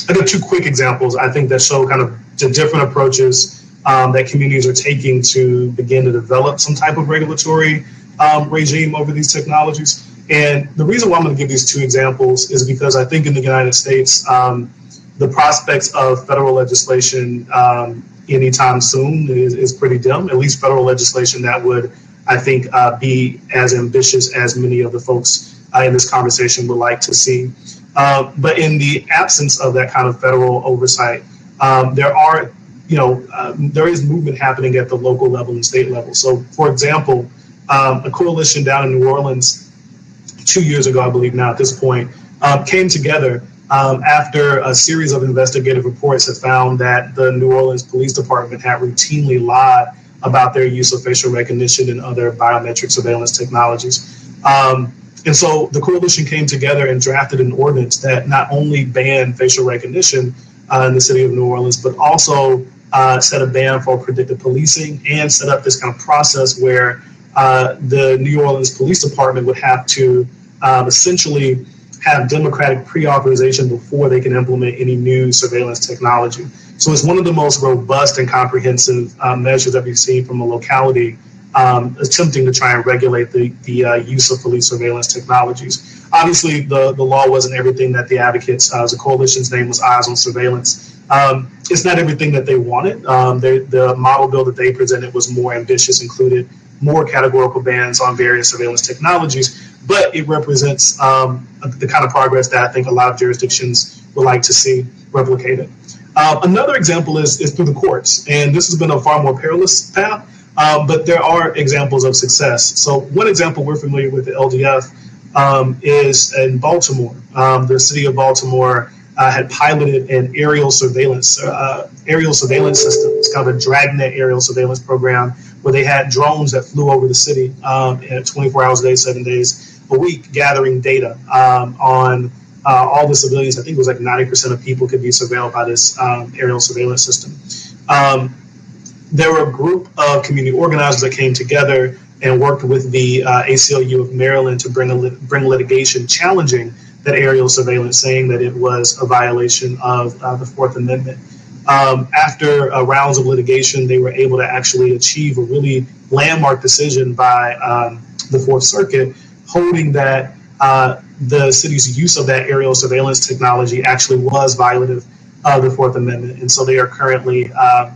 I give two quick examples I think that show kind of the different approaches that communities are taking to begin to develop some type of regulatory regime over these technologies. And the reason why I'm going to give these two examples is because I think in the United States, um, the prospects of federal legislation um, anytime soon is, is pretty dim, at least federal legislation that would I think, uh, be as ambitious as many of the folks uh, in this conversation would like to see. Uh, but in the absence of that kind of federal oversight, um, there are, you know, um, there is movement happening at the local level and state level. So, for example, um, a coalition down in New Orleans two years ago, I believe now at this point, um, came together um, after a series of investigative reports had found that the New Orleans Police Department had routinely lied about their use of facial recognition and other biometric surveillance technologies. Um, and so the coalition came together and drafted an ordinance that not only banned facial recognition uh, in the city of New Orleans, but also uh, set a ban for predictive policing and set up this kind of process where uh, the New Orleans Police Department would have to um, essentially have democratic pre-authorization before they can implement any new surveillance technology. So it's one of the most robust and comprehensive um, measures that we've seen from a locality um, attempting to try and regulate the, the uh, use of police surveillance technologies. Obviously, the, the law wasn't everything that the advocates, uh, the coalition's name was Eyes on Surveillance. Um, it's not everything that they wanted. Um, they, the model bill that they presented was more ambitious, included more categorical bans on various surveillance technologies, but it represents um, the kind of progress that I think a lot of jurisdictions would like to see replicated. Uh, another example is, is through the courts, and this has been a far more perilous path, uh, but there are examples of success. So one example we're familiar with the LDF um, is in Baltimore. Um, the city of Baltimore uh, had piloted an aerial surveillance uh, aerial surveillance system. It's of a dragnet aerial surveillance program where they had drones that flew over the city um, 24 hours a day, seven days a week, gathering data um, on uh, all the civilians. I think it was like 90% of people could be surveilled by this um, aerial surveillance system. Um, there were a group of community organizers that came together and worked with the uh, ACLU of Maryland to bring a lit- bring litigation challenging that aerial surveillance, saying that it was a violation of uh, the Fourth Amendment. Um, after uh, rounds of litigation, they were able to actually achieve a really landmark decision by um, the Fourth Circuit, holding that uh, the city's use of that aerial surveillance technology actually was violative of the Fourth Amendment. And so they are currently, uh,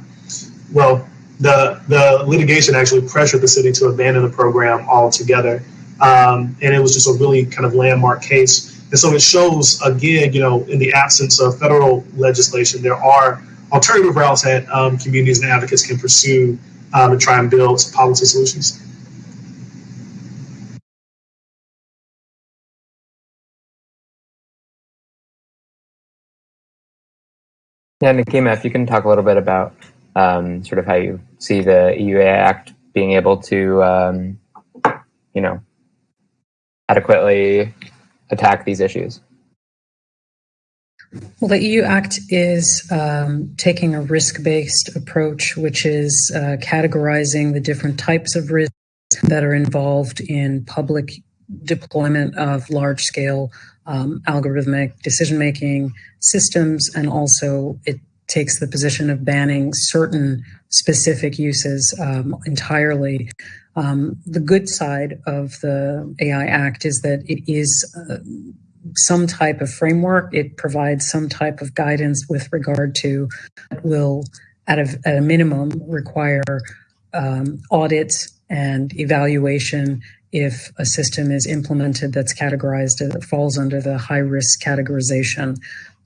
well, the, the litigation actually pressured the city to abandon the program altogether. Um, and it was just a really kind of landmark case. And so it shows, again, you know, in the absence of federal legislation, there are alternative routes that um, communities and advocates can pursue um, to try and build policy solutions. Yeah, Nakeema, if you can talk a little bit about um, sort of how you see the EU AI Act being able to, um, you know, adequately attack these issues. Well, the EU Act is um, taking a risk based approach, which is uh, categorizing the different types of risks that are involved in public deployment of large scale um, algorithmic decision making systems, and also it takes the position of banning certain specific uses um, entirely. Um, the good side of the AI Act is that it is uh, some type of framework. It provides some type of guidance with regard to will, at a, at a minimum, require um, audits and evaluation if a system is implemented that's categorized that falls under the high risk categorization.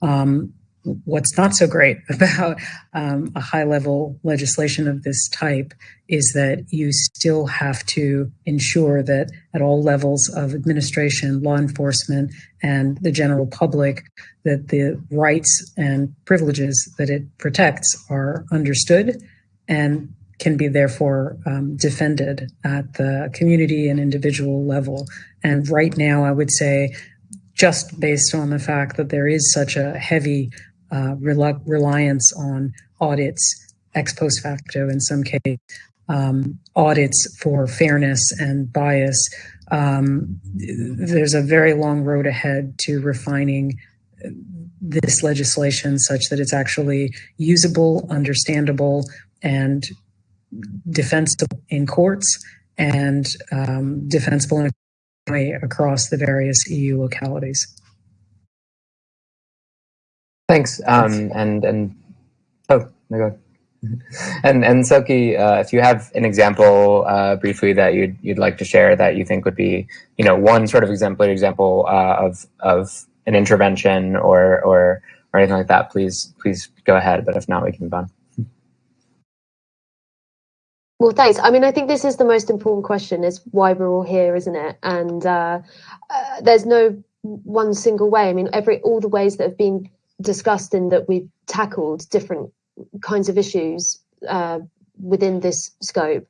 Um, what's not so great [LAUGHS] about um, a high level legislation of this type is that you still have to ensure that at all levels of administration, law enforcement, and the general public, that the rights and privileges that it protects are understood and can be therefore um, defended at the community and individual level. And right now, I would say, just based on the fact that there is such a heavy uh, rel- reliance on audits ex post facto in some case, um, audits for fairness and bias. Um, there's a very long road ahead to refining this legislation such that it's actually usable, understandable, and defensible in courts and um, defensible in across the various EU localities. Thanks. Um, and and oh, no, go. [LAUGHS] And and Silkie, uh, if you have an example uh, briefly that you'd you'd like to share that you think would be, you know, one sort of exemplary example uh, of of an intervention or or or anything like that, please please go ahead. But if not, we can move on. Well, thanks. I mean, I think this is the most important question: is why we're all here, isn't it? And uh, uh, there's no one single way. I mean, every all the ways that have been discussed and that we've tackled different kinds of issues uh, within this scope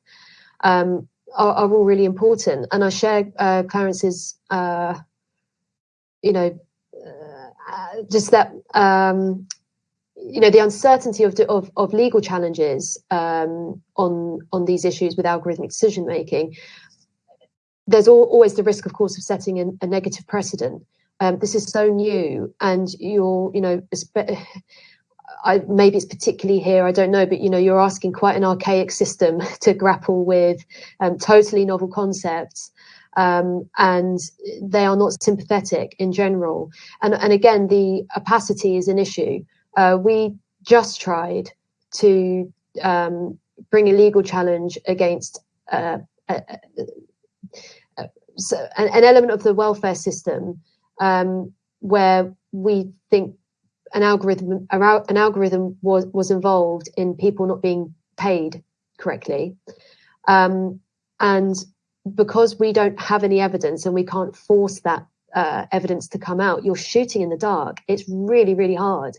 um, are, are, all really important. And I share uh, Clarence's, uh, you know, uh, just that um, you know the uncertainty of, of, of legal challenges um, on on these issues with algorithmic decision making. There's always the risk, of course, of setting a, a negative precedent. Um, this is so new, and you're, you know, [SIGHS] I, maybe it's particularly here, I don't know, but you know, you're asking quite an archaic system [LAUGHS] to grapple with um, totally novel concepts. Um, and they are not sympathetic in general. And, and again, the opacity is an issue. Uh, we just tried to um, bring a legal challenge against uh, uh, uh so an, an, element of the welfare system um, where we think an algorithm an algorithm was was involved in people not being paid correctly, um, and because we don't have any evidence and we can't force that uh, evidence to come out, you're shooting in the dark. It's really really hard.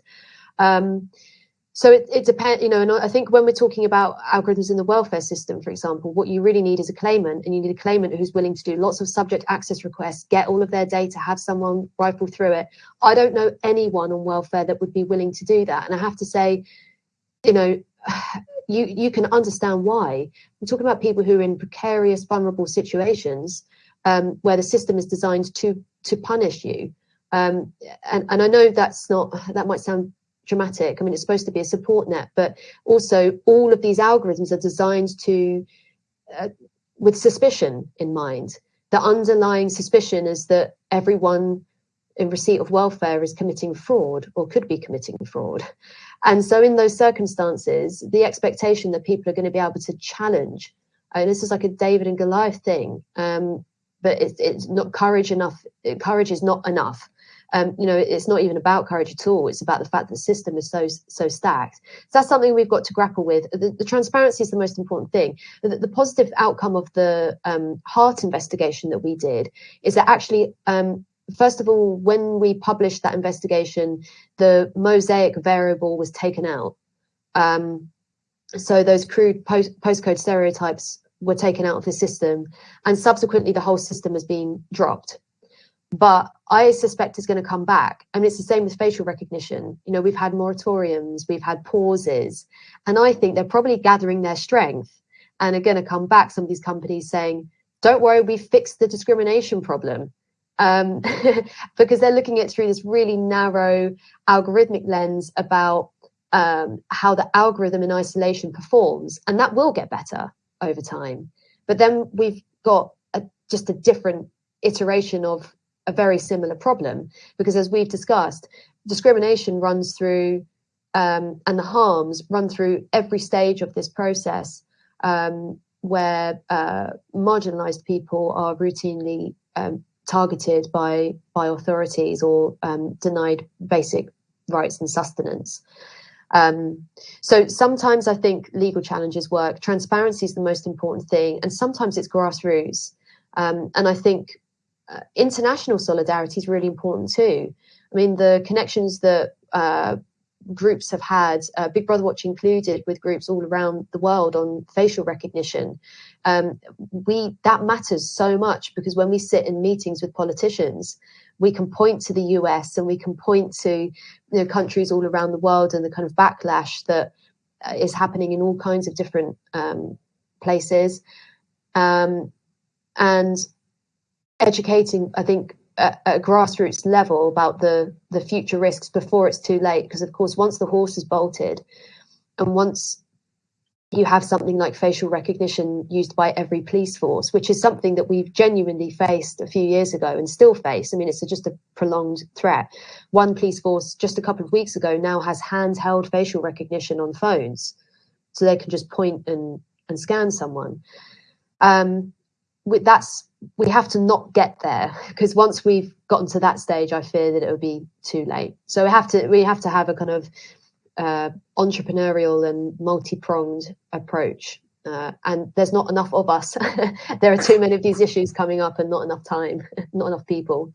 Um, so it, it depends, you know, and I think when we're talking about algorithms in the welfare system, for example, what you really need is a claimant, and you need a claimant who's willing to do lots of subject access requests, get all of their data, have someone rifle through it. I don't know anyone on welfare that would be willing to do that. And I have to say, you know, [SIGHS] you you can understand why. We're talking about people who are in precarious, vulnerable situations um, where the system is designed to to punish you. Um, and, and I know that's not that might sound dramatic. I mean, it's supposed to be a support net, but also all of these algorithms are designed to, uh, with suspicion in mind. The underlying suspicion is that everyone in receipt of welfare is committing fraud or could be committing fraud. And so, in those circumstances, the expectation that people are going to be able to challenge, and this is like a David and Goliath thing, um, but it's, it's not courage enough. Courage is not enough um, you know, it's not even about courage at all. It's about the fact that the system is so so stacked. So that's something we've got to grapple with. The, the transparency is the most important thing. The, the positive outcome of the um, HART investigation that we did is that actually. Um, first of all, when we published that investigation, the mosaic variable was taken out. Um, so those crude post, postcode stereotypes were taken out of the system, and subsequently the whole system has been dropped but I suspect it's going to come back. I mean, it's the same with facial recognition. You know, we've had moratoriums, we've had pauses, and I think they're probably gathering their strength and are going to come back. Some of these companies saying, "Don't worry, we fixed the discrimination problem," um, [LAUGHS] because they're looking at through this really narrow algorithmic lens about um, how the algorithm in isolation performs, and that will get better over time. But then we've got a, just a different iteration of a very similar problem because as we've discussed discrimination runs through um, and the harms run through every stage of this process um, where uh, marginalized people are routinely um, targeted by by authorities or um, denied basic rights and sustenance um, so sometimes I think legal challenges work. Transparency is the most important thing, and sometimes it's grassroots. Um, and I think uh, international solidarity is really important too. I mean, the connections that uh, groups have had, uh, Big Brother Watch included, with groups all around the world on facial recognition. Um, we that matters so much because when we sit in meetings with politicians, we can point to the US and we can point to you know, countries all around the world and the kind of backlash that uh, happening in all kinds of different um, places. Um, and educating, I think, at, a grassroots level about the the future risks before it's too late. Because of course, once the horse is bolted, and once you have something like facial recognition used by every police force, which is something that we've genuinely faced a few years ago and still face. I mean, it's a, just a prolonged threat. One police force just a couple of weeks ago now has handheld facial recognition on phones, so they can just point and and scan someone. Um, that's we have to not get there because once we've gotten to that stage, I fear that it will be too late. So we have to we have to have a kind of uh, entrepreneurial and multi-pronged approach. Uh, and there's not enough of us. [LAUGHS] there are too many of these issues coming up, and not enough time, [LAUGHS] not enough people.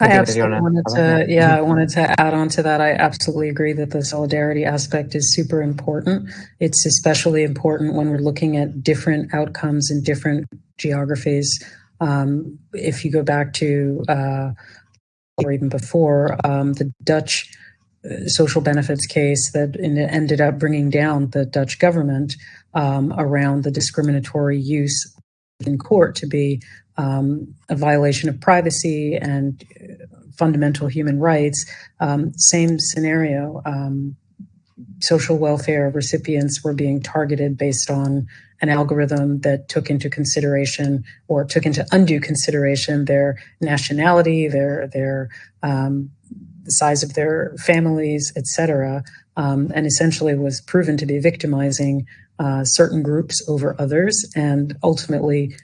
I absolutely wanted to, yeah, I wanted to add on to that. I absolutely agree that the solidarity aspect is super important. It's especially important when we're looking at different outcomes in different geographies. Um, if you go back to, uh, or even before, um, the Dutch uh, social benefits case that ended up bringing down the Dutch government um, around the discriminatory use in court to be um, a violation of privacy and fundamental human rights. Um, same scenario. Um, social welfare recipients were being targeted based on an algorithm that took into consideration or took into undue consideration their nationality, their their um, the size of their families, etc., um, and essentially was proven to be victimizing uh, certain groups over others, and ultimately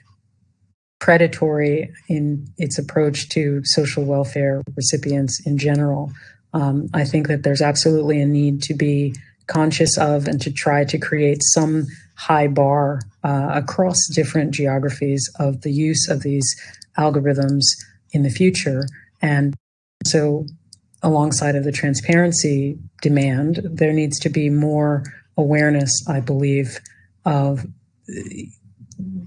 predatory in its approach to social welfare recipients in general. Um, I think that there's absolutely a need to be conscious of and to try to create some high bar uh, across different geographies of the use of these algorithms in the future. And so, alongside of the transparency demand, there needs to be more awareness, I believe, of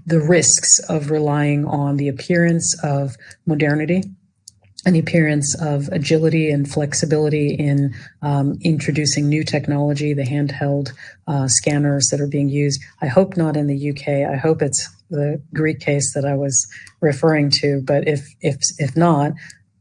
the risks of relying on the appearance of modernity an appearance of agility and flexibility in um, introducing new technology, the handheld uh, scanners that are being used. I hope not in the UK. I hope it's the Greek case that I was referring to. But if if if not,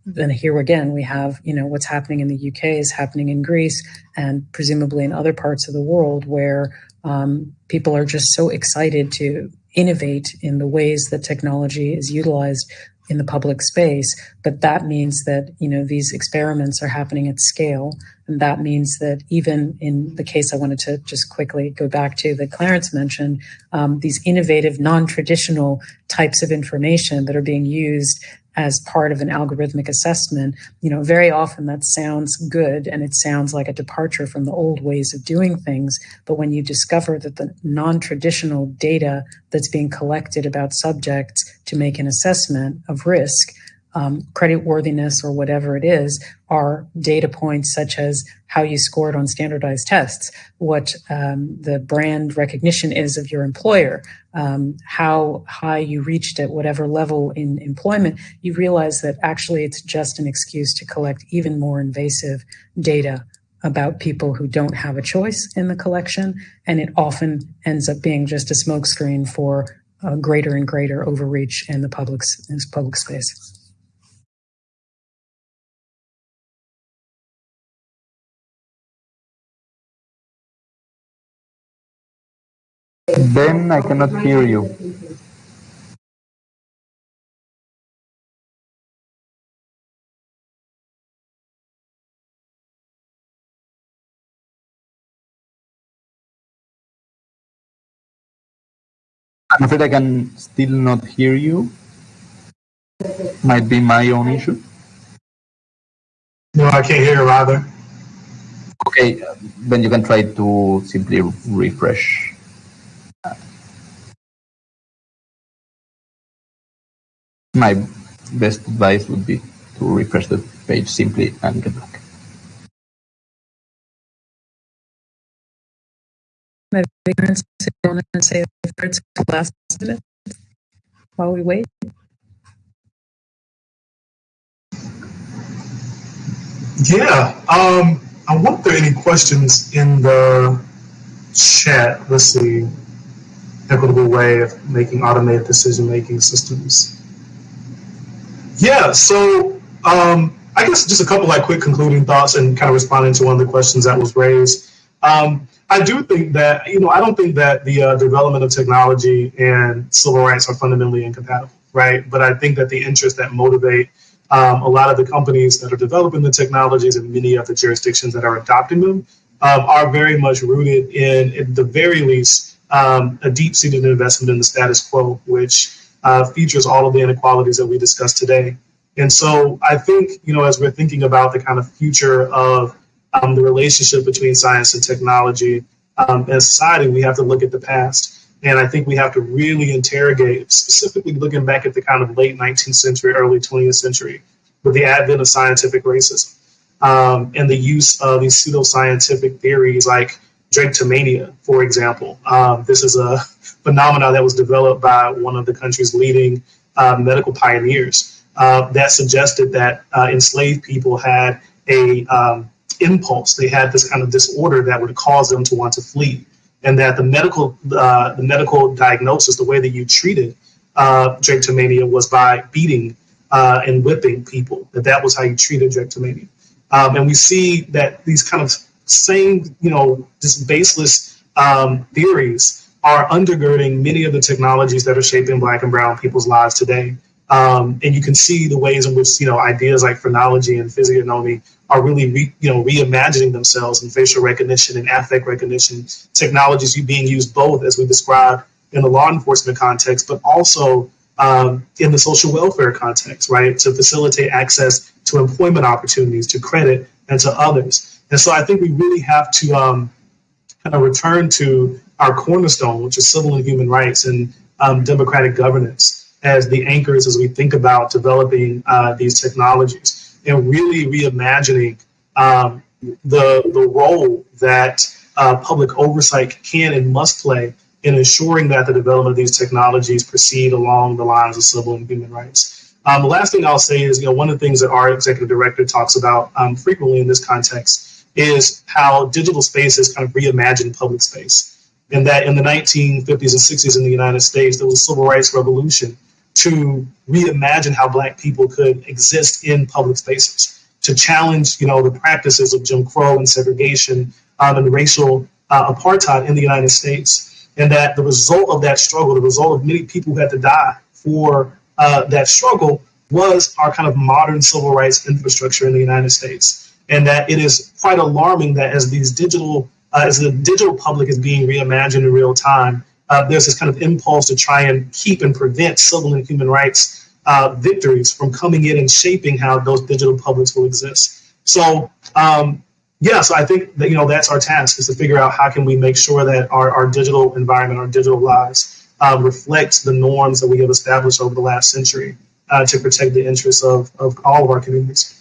then here again we have you know what's happening in the UK is happening in Greece and presumably in other parts of the world where um, people are just so excited to innovate in the ways that technology is utilized in the public space but that means that you know these experiments are happening at scale. And that means that even in the case i wanted to just quickly go back to that clarence mentioned um, these innovative non-traditional types of information that are being used as part of an algorithmic assessment, you know, very often that sounds good and it sounds like a departure from the old ways of doing things. But when you discover that the non traditional data that's being collected about subjects to make an assessment of risk um, credit worthiness or whatever it is are data points such as how you scored on standardized tests, what um, the brand recognition is of your employer, um, how high you reached at whatever level in employment, you realize that actually it's just an excuse to collect even more invasive data about people who don't have a choice in the collection. And it often ends up being just a smokescreen for greater and greater overreach in the public, in public space. Ben, I cannot hear you. I'm afraid I can still not hear you. Might be my own issue. No, I can't hear you either. Okay, then you can try to simply refresh. My best advice would be to refresh the page simply and get back. Maybe we can sit down and say the first last minute while we wait. Yeah. Um, I wonder if there are any questions in the chat. Let's see. Equitable way of making automated decision making systems. Yeah, so um, I guess just a couple like quick concluding thoughts and kind of responding to one of the questions that was raised. Um, I do think that you know I don't think that the uh, development of technology and civil rights are fundamentally incompatible, right? But I think that the interests that motivate um, a lot of the companies that are developing the technologies and many of the jurisdictions that are adopting them um, are very much rooted in, at the very least, um, a deep-seated investment in the status quo, which uh, features all of the inequalities that we discussed today. And so I think, you know, as we're thinking about the kind of future of um, the relationship between science and technology um, as society, we have to look at the past. And I think we have to really interrogate, specifically looking back at the kind of late 19th century, early 20th century, with the advent of scientific racism um, and the use of these pseudoscientific theories like drapetomania, for example. Um, this is a phenomenon that was developed by one of the country's leading uh, medical pioneers uh, that suggested that uh, enslaved people had a um, impulse. They had this kind of disorder that would cause them to want to flee, and that the medical uh, the medical diagnosis, the way that you treated uh, drapetomania, was by beating uh, and whipping people. That that was how you treated drapetomania. Um, and we see that these kind of same, you know, just baseless um, theories are undergirding many of the technologies that are shaping Black and Brown people's lives today. Um, and you can see the ways in which you know ideas like phrenology and physiognomy are really re, you know reimagining themselves in facial recognition and affect recognition technologies being used both as we described in the law enforcement context, but also um, in the social welfare context, right? To facilitate access to employment opportunities, to credit, and to others. And so I think we really have to um, kind of return to our cornerstone, which is civil and human rights and um, democratic governance, as the anchors as we think about developing uh, these technologies and really reimagining um, the the role that uh, public oversight can and must play in ensuring that the development of these technologies proceed along the lines of civil and human rights. Um, the last thing I'll say is, you know, one of the things that our executive director talks about um, frequently in this context is how digital spaces kind of reimagine public space. And that in the 1950s and 60s in the United States, there was a civil rights revolution to reimagine how Black people could exist in public spaces, to challenge, you know, the practices of Jim Crow and segregation um, and racial uh, apartheid in the United States and that the result of that struggle, the result of many people who had to die for uh, that struggle, was our kind of modern civil rights infrastructure in the United States. And that it is quite alarming that as these digital, uh, as the digital public is being reimagined in real time, uh, there's this kind of impulse to try and keep and prevent civil and human rights uh, victories from coming in and shaping how those digital publics will exist. So um, yeah, so I think that you know that's our task is to figure out how can we make sure that our, our digital environment, our digital lives, uh, reflect the norms that we have established over the last century uh, to protect the interests of, of all of our communities.